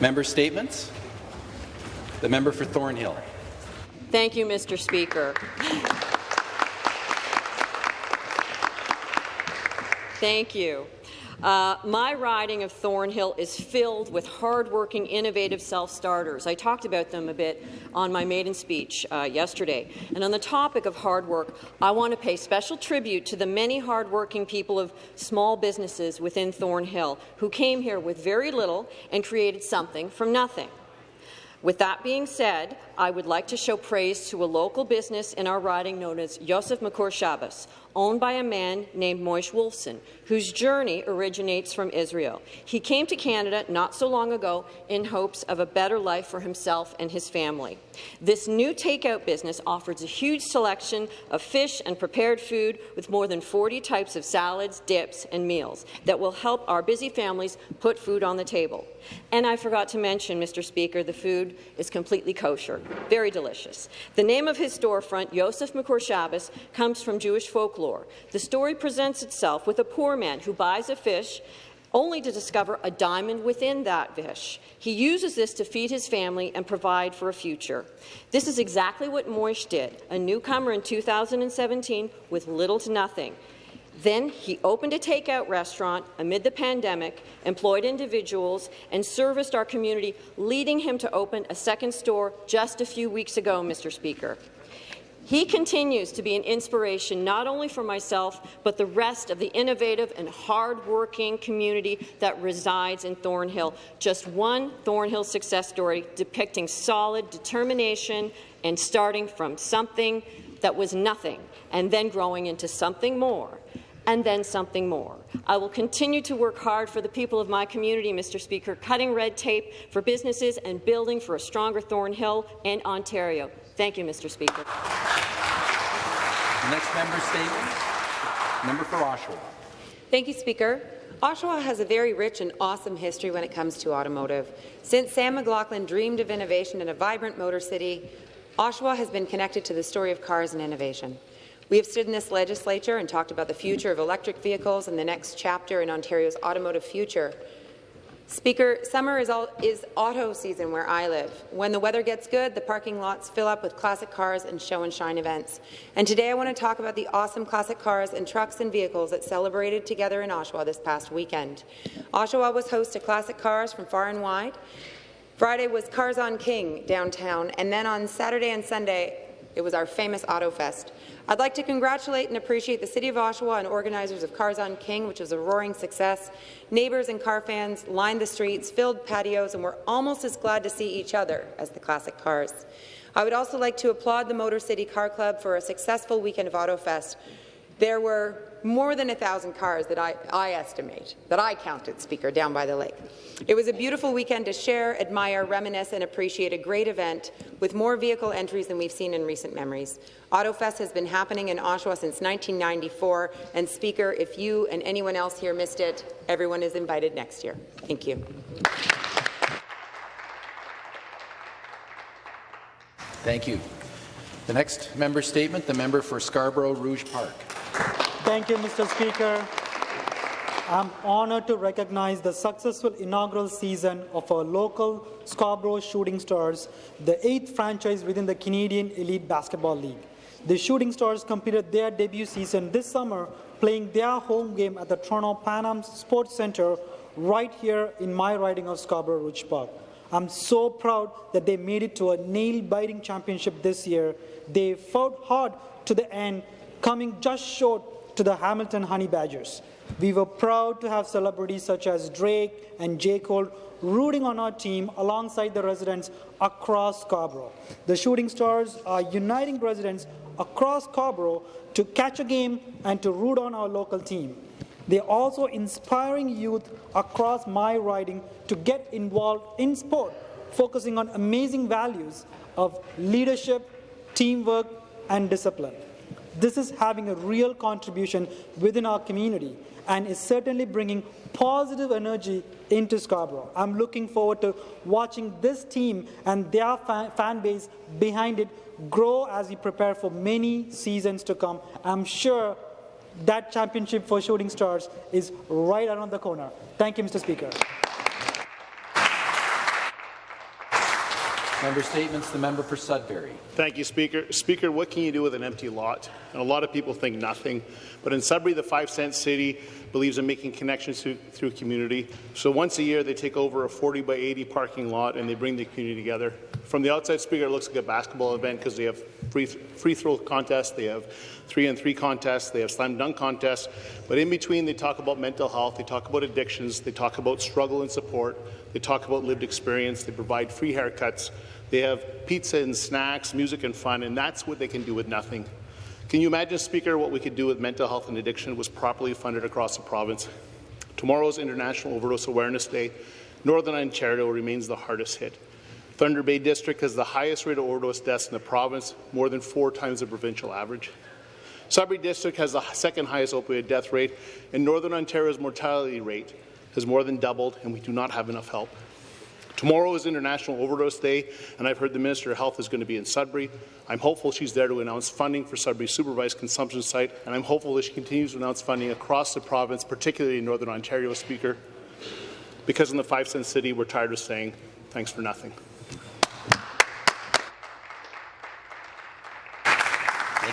Member statements. The member for Thornhill. Thank you, Mr. Speaker. Thank you. Uh, my riding of Thornhill is filled with hardworking, innovative self-starters. I talked about them a bit on my maiden speech uh, yesterday. And on the topic of hard work, I want to pay special tribute to the many hardworking people of small businesses within Thornhill who came here with very little and created something from nothing. With that being said, I would like to show praise to a local business in our riding known as Yosef Makor Shabbos, owned by a man named Moish Wolfson, whose journey originates from Israel. He came to Canada not so long ago in hopes of a better life for himself and his family. This new takeout business offers a huge selection of fish and prepared food with more than 40 types of salads, dips, and meals that will help our busy families put food on the table. And I forgot to mention, Mr. Speaker, the food is completely kosher, very delicious. The name of his storefront, Yosef Makor Shabbos, comes from Jewish folklore. The story presents itself with a poor man who buys a fish only to discover a diamond within that fish. He uses this to feed his family and provide for a future. This is exactly what Moish did, a newcomer in 2017 with little to nothing. Then he opened a takeout restaurant amid the pandemic, employed individuals, and serviced our community, leading him to open a second store just a few weeks ago, Mr. Speaker. He continues to be an inspiration not only for myself, but the rest of the innovative and hard-working community that resides in Thornhill. Just one Thornhill success story depicting solid determination and starting from something that was nothing and then growing into something more and then something more. I will continue to work hard for the people of my community, Mr. Speaker, cutting red tape for businesses and building for a stronger Thornhill and Ontario. Thank you, Mr. Speaker. Next member statement. Member for Oshawa. Thank you, Speaker. Oshawa has a very rich and awesome history when it comes to automotive. Since Sam McLaughlin dreamed of innovation in a vibrant motor city, Oshawa has been connected to the story of cars and innovation. We have stood in this legislature and talked about the future of electric vehicles and the next chapter in Ontario's automotive future. Speaker, summer is, all, is, auto season where I live. When the weather gets good, the parking lots fill up with classic cars and show and shine events. And today I want to talk about the awesome classic cars and trucks and vehicles that celebrated together in Oshawa this past weekend. Oshawa was host to classic cars from far and wide. Friday was Cars on King downtown, and then on Saturday and Sunday, it was our famous Auto Fest. I'd like to congratulate and appreciate the City of Oshawa and organizers of Cars on King, which was a roaring success. Neighbours and car fans lined the streets, filled patios, and were almost as glad to see each other as the classic cars. I would also like to applaud the Motor City Car Club for a successful weekend of AutoFest. There were more than a thousand cars that I, I, estimate, that I counted, Speaker, down by the lake. It was a beautiful weekend to share, admire, reminisce and appreciate a great event with more vehicle entries than we've seen in recent memories. AutoFest has been happening in Oshawa since 1994, and Speaker, if you and anyone else here missed it, everyone is invited next year. Thank you. Thank you. The next member statement, the member for Scarborough Rouge Park. Thank you, Mr. Speaker. I'm honoured to recognize the successful inaugural season of our local Scarborough Shooting Stars, the eighth franchise within the Canadian Elite Basketball League. The Shooting Stars completed their debut season this summer, playing their home game at the Toronto Pan Am Sports Centre right here in my riding of Scarborough Rouge Park. I'm so proud that they made it to a nail-biting championship this year. They fought hard to the end, coming just short to the Hamilton Honey Badgers. We were proud to have celebrities such as Drake and J. Cole rooting on our team alongside the residents across Scarborough. The Shooting Stars are uniting residents across Scarborough to catch a game and to root on our local team. They're also inspiring youth across my riding to get involved in sport, focusing on amazing values of leadership, teamwork, and discipline. This is having a real contribution within our community and is certainly bringing positive energy into Scarborough. I'm looking forward to watching this team and their fan, base behind it grow as we prepare for many seasons to come. I'm sure that championship for Shooting Stars is right around the corner. Thank you, Mr. Speaker. Member Statements, the member for Sudbury. Thank you, Speaker. Speaker, what can you do with an empty lot? And a lot of people think nothing, but in Sudbury, the five-cent city believes in making connections through, through community. So once a year, they take over a 40 by 80 parking lot and they bring the community together. From the outside, Speaker, it looks like a basketball event because they have free, free throw contests, they have three and three contests, they have slam dunk contests. But in between, they talk about mental health, they talk about addictions, they talk about struggle and support, they talk about lived experience, they provide free haircuts, they have pizza and snacks, music and fun, and that's what they can do with nothing. Can you imagine, Speaker, what we could do with mental health and addiction was properly funded across the province? Tomorrow's International Overdose Awareness Day. Northern Ontario remains the hardest hit. Thunder Bay District has the highest rate of overdose deaths in the province, more than four times the provincial average. Sudbury District has the second highest opioid death rate, and Northern Ontario's mortality rate has more than doubled, and we do not have enough help. Tomorrow is International Overdose Day, and I've heard the Minister of Health is going to be in Sudbury. I'm hopeful she's there to announce funding for Sudbury's supervised consumption site, and I'm hopeful that she continues to announce funding across the province, particularly in Northern Ontario, Speaker, because in the five-cent city, we're tired of saying thanks for nothing.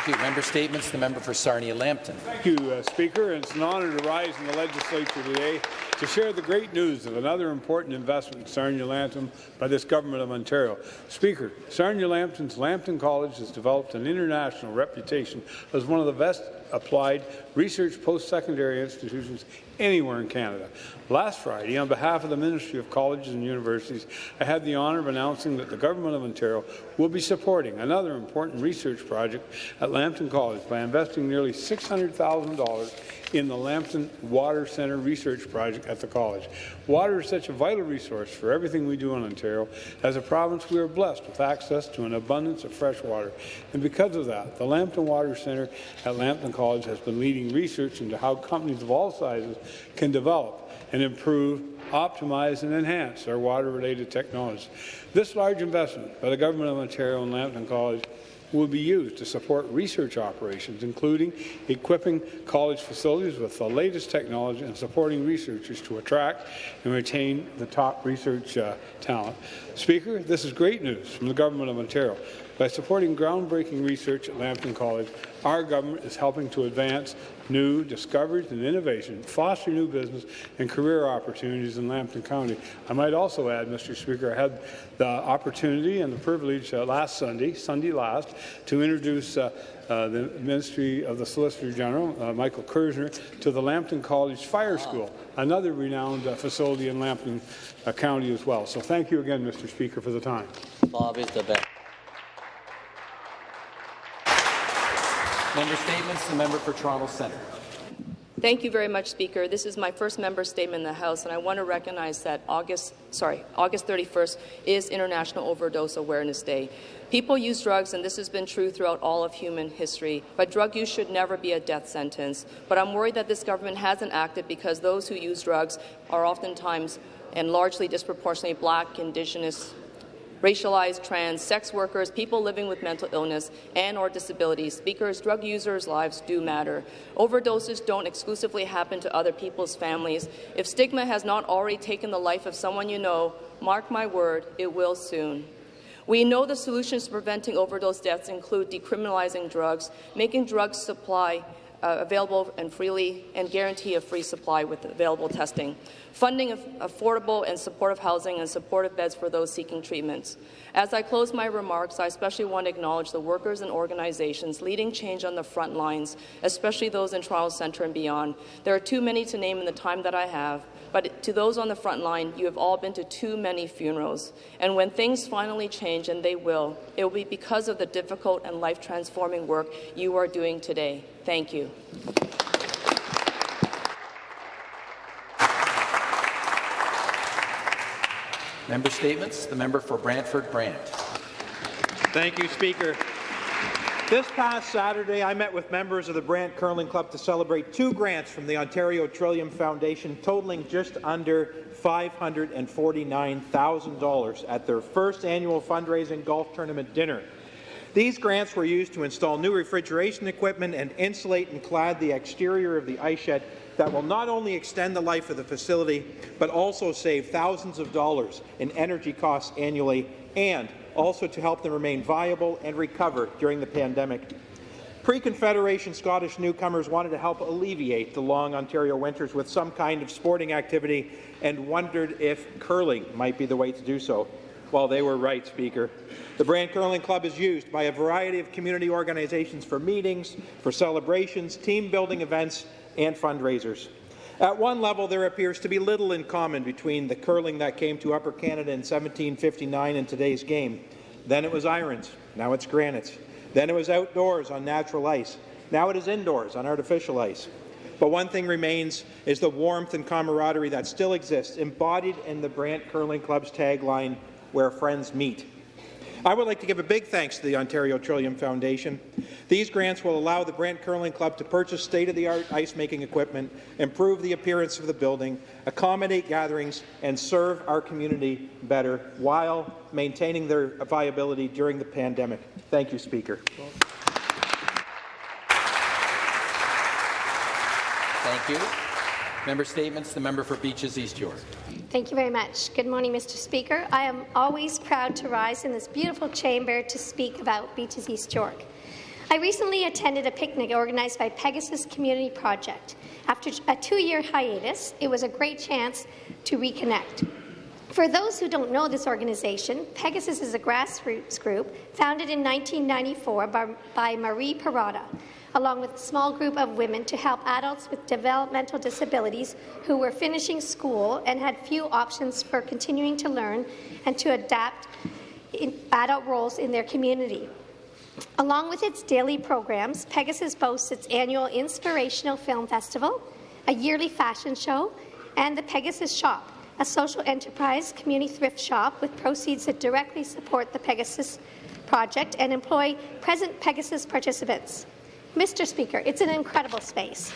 Thank you. Member Statements, the member for Sarnia-Lambton. Thank you, uh, Speaker. It's an honour to rise in the legislature today to share the great news of another important investment in Sarnia-Lambton by this Government of Ontario. Speaker, Sarnia-Lambton's Lambton College has developed an international reputation as one of the best applied research post-secondary institutions anywhere in Canada. Last Friday, on behalf of the Ministry of Colleges and Universities, I had the honour of announcing that the Government of Ontario will be supporting another important research project at Lambton College by investing nearly $600,000 in the Lambton Water Centre Research Project at the college. Water is such a vital resource for everything we do in Ontario. As a province, we are blessed with access to an abundance of fresh water. And because of that, the Lambton Water Centre at Lambton College has been leading research into how companies of all sizes can develop and improve, optimize and enhance their water-related technologies. This large investment by the Government of Ontario and Lambton College will be used to support research operations, including equipping college facilities with the latest technology and supporting researchers to attract and retain the top research uh, talent. Speaker, this is great news from the Government of Ontario. By supporting groundbreaking research at Lambton College, our government is helping to advance new discoveries and innovation, foster new business and career opportunities in Lambton County. I might also add, Mr. Speaker, I had the opportunity and the privilege uh, last Sunday, Sunday last, to introduce uh, uh, the Ministry of the Solicitor General, uh, Michael Kerzner, to the Lambton College Fire School, another renowned uh, facility in Lambton uh, County as well. So thank you again, Mr. Speaker, for the time. Bob is the best. Member Statements, the member for Toronto Centre. Thank you very much, Speaker. This is my first member statement in the House, and I want to recognize that August, sorry, August 31st is International Overdose Awareness Day. People use drugs, and this has been true throughout all of human history, but drug use should never be a death sentence. But I'm worried that this government hasn't acted because those who use drugs are oftentimes and largely disproportionately black, indigenous, racialized, trans, sex workers, people living with mental illness and or disabilities. Speakers, drug users' lives do matter. Overdoses don't exclusively happen to other people's families. If stigma has not already taken the life of someone you know, mark my word, it will soon. We know the solutions to preventing overdose deaths include decriminalizing drugs, making drug supply uh, available and freely, and guarantee a free supply with available testing funding of affordable and supportive housing and supportive beds for those seeking treatments. As I close my remarks, I especially want to acknowledge the workers and organizations leading change on the front lines, especially those in Toronto Centre and beyond. There are too many to name in the time that I have, but to those on the front line, you have all been to too many funerals. And when things finally change, and they will, it will be because of the difficult and life-transforming work you are doing today. Thank you. Member Statements, the member for Brantford Brant. Thank you, Speaker. This past Saturday, I met with members of the Brant Curling Club to celebrate two grants from the Ontario Trillium Foundation totaling just under $549,000 at their first annual fundraising golf tournament dinner. These grants were used to install new refrigeration equipment and insulate and clad the exterior of the ice shed that will not only extend the life of the facility, but also save thousands of dollars in energy costs annually and also to help them remain viable and recover during the pandemic. Pre-Confederation Scottish newcomers wanted to help alleviate the long Ontario winters with some kind of sporting activity and wondered if curling might be the way to do so. Well, they were right, Speaker. The Brant Curling Club is used by a variety of community organizations for meetings, for celebrations, team-building events, and fundraisers. At one level, there appears to be little in common between the curling that came to Upper Canada in 1759 and today's game. Then it was irons, now it's granites. Then it was outdoors on natural ice. Now it is indoors on artificial ice. But one thing remains is the warmth and camaraderie that still exists, embodied in the Brant Curling Club's tagline, where friends meet. I would like to give a big thanks to the Ontario Trillium Foundation. These grants will allow the Brant Curling Club to purchase state-of-the-art ice-making equipment, improve the appearance of the building, accommodate gatherings, and serve our community better while maintaining their viability during the pandemic. Thank you, Speaker. Thank you. Member statements. The member for Beaches East York. Thank you very much. Good morning, Mr. Speaker. I am always proud to rise in this beautiful chamber to speak about Beaches East York. I recently attended a picnic organized by Pegasus Community Project. After a two-year hiatus, it was a great chance to reconnect. For those who don't know this organization, Pegasus is a grassroots group founded in 1994 by, by Marie Perrotta, along with a small group of women to help adults with developmental disabilities who were finishing school and had few options for continuing to learn and to adapt adult roles in their community. Along with its daily programs, Pegasus boasts its annual Inspirational Film Festival, a yearly fashion show, and the Pegasus Shop, a social enterprise community thrift shop with proceeds that directly support the Pegasus project and employ present Pegasus participants. Mr. Speaker, it's an incredible space.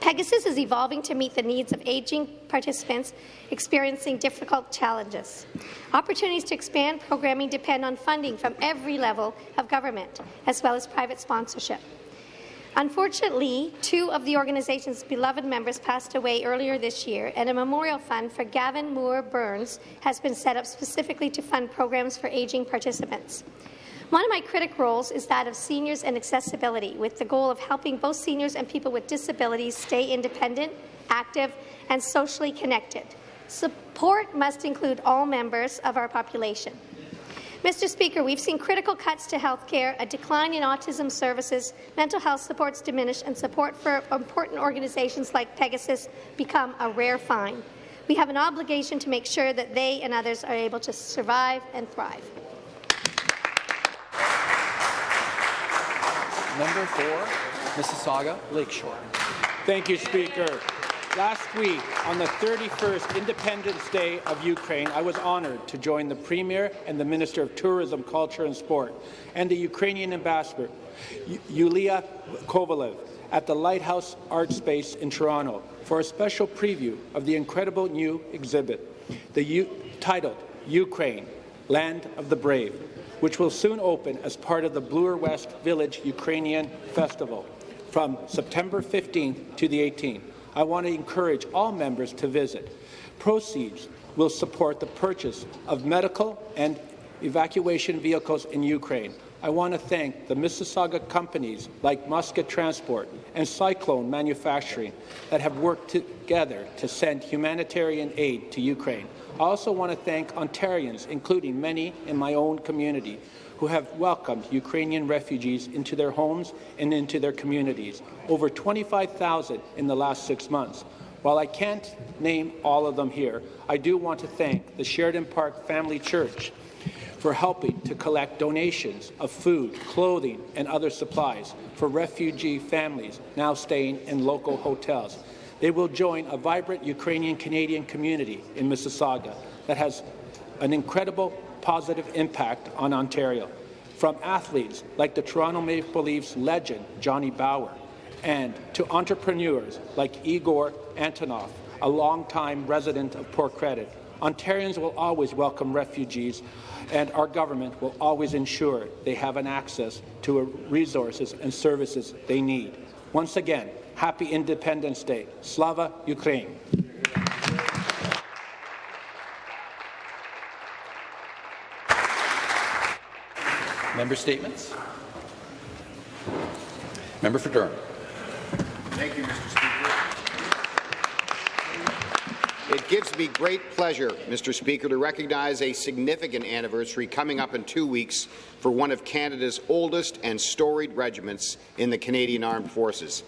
Pegasus is evolving to meet the needs of aging participants experiencing difficult challenges. Opportunities to expand programming depend on funding from every level of government, as well as private sponsorship. Unfortunately, two of the organization's beloved members passed away earlier this year, and a memorial fund for Gavin Moore Burns has been set up specifically to fund programs for aging participants. One of my critic roles is that of seniors and accessibility, with the goal of helping both seniors and people with disabilities stay independent, active, and socially connected. Support must include all members of our population. Mr. Speaker, we've seen critical cuts to health care, a decline in autism services, mental health supports diminish, and support for important organizations like Pegasus become a rare find. We have an obligation to make sure that they and others are able to survive and thrive. Member for Mississauga Lakeshore. Thank you, Speaker. Last week, on the 31st Independence Day of Ukraine, I was honoured to join the Premier and the Minister of Tourism, Culture and Sport and the Ukrainian Ambassador, Yulia Kovaliv, at the Lighthouse Art Space in Toronto for a special preview of the incredible new exhibit, the U titled Ukraine, Land of the Brave, which will soon open as part of the Bloor West Village Ukrainian Festival from September 15th to the 18th. I want to encourage all members to visit. Proceeds will support the purchase of medical and evacuation vehicles in Ukraine. I want to thank the Mississauga companies like Musket Transport and Cyclone Manufacturing that have worked together to send humanitarian aid to Ukraine. I also want to thank Ontarians, including many in my own community, who have welcomed Ukrainian refugees into their homes and into their communities, over 25,000 in the last six months. While I can't name all of them here, I do want to thank the Sheridan Park Family Church for helping to collect donations of food, clothing, and other supplies for refugee families now staying in local hotels. They will join a vibrant Ukrainian-Canadian community in Mississauga that has an incredible positive impact on Ontario, from athletes like the Toronto Maple Leafs legend Johnny Bower and to entrepreneurs like Igor Antonov, a longtime resident of Port Credit. Ontarians will always welcome refugees, and our government will always ensure they have an access to resources and services they need. Once again, Happy Independence Day. Slava Ukraine. Member statements. Member for Durham. Thank you, Mr. Speaker. It gives me great pleasure, Mr. Speaker, to recognize a significant anniversary coming up in two weeks for one of Canada's oldest and storied regiments in the Canadian Armed Forces.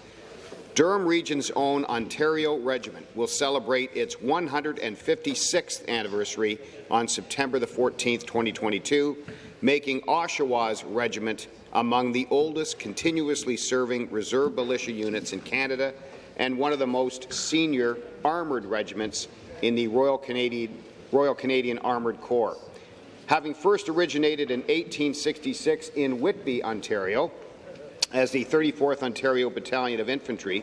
Durham Region's own Ontario Regiment will celebrate its 156th anniversary on September 14, 2022, making Oshawa's regiment among the oldest continuously serving reserve militia units in Canada and one of the most senior armoured regiments in the Royal Canadian, Royal Canadian Armoured Corps. Having first originated in 1866 in Whitby, Ontario, as the 34th Ontario Battalion of Infantry,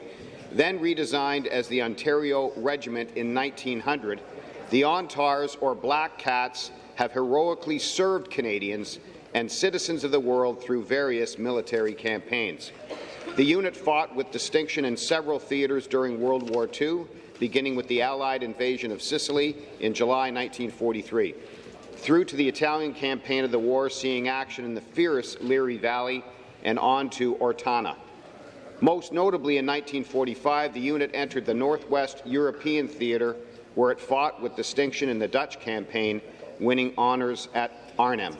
then redesigned as the Ontario Regiment in 1900, the ONTARS, or Black Cats, have heroically served Canadians and citizens of the world through various military campaigns. The unit fought with distinction in several theatres during World War II, beginning with the Allied invasion of Sicily in July 1943, through to the Italian campaign of the war, seeing action in the fierce Liri Valley and on to Ortona. Most notably in 1945, the unit entered the Northwest European Theatre, where it fought with distinction in the Dutch campaign, winning honours at Arnhem.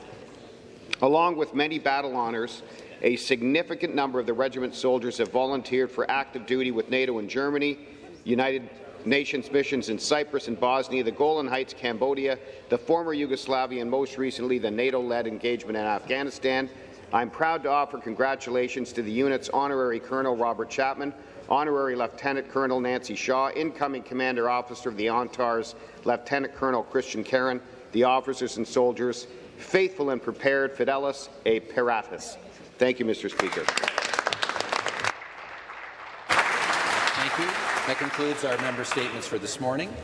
Along with many battle honours, a significant number of the regiment's soldiers have volunteered for active duty with NATO in Germany, United Nations missions in Cyprus and Bosnia, the Golan Heights, Cambodia, the former Yugoslavia, and most recently the NATO-led engagement in Afghanistan. I'm proud to offer congratulations to the unit's Honorary Colonel Robert Chapman, Honorary Lieutenant Colonel Nancy Shaw, incoming Commander Officer of the ONTARS, Lieutenant Colonel Christian Karen, the officers and soldiers, faithful and prepared, Fidelis et Paratus. Thank you, Mr. Speaker. Thank you. That concludes our member statements for this morning.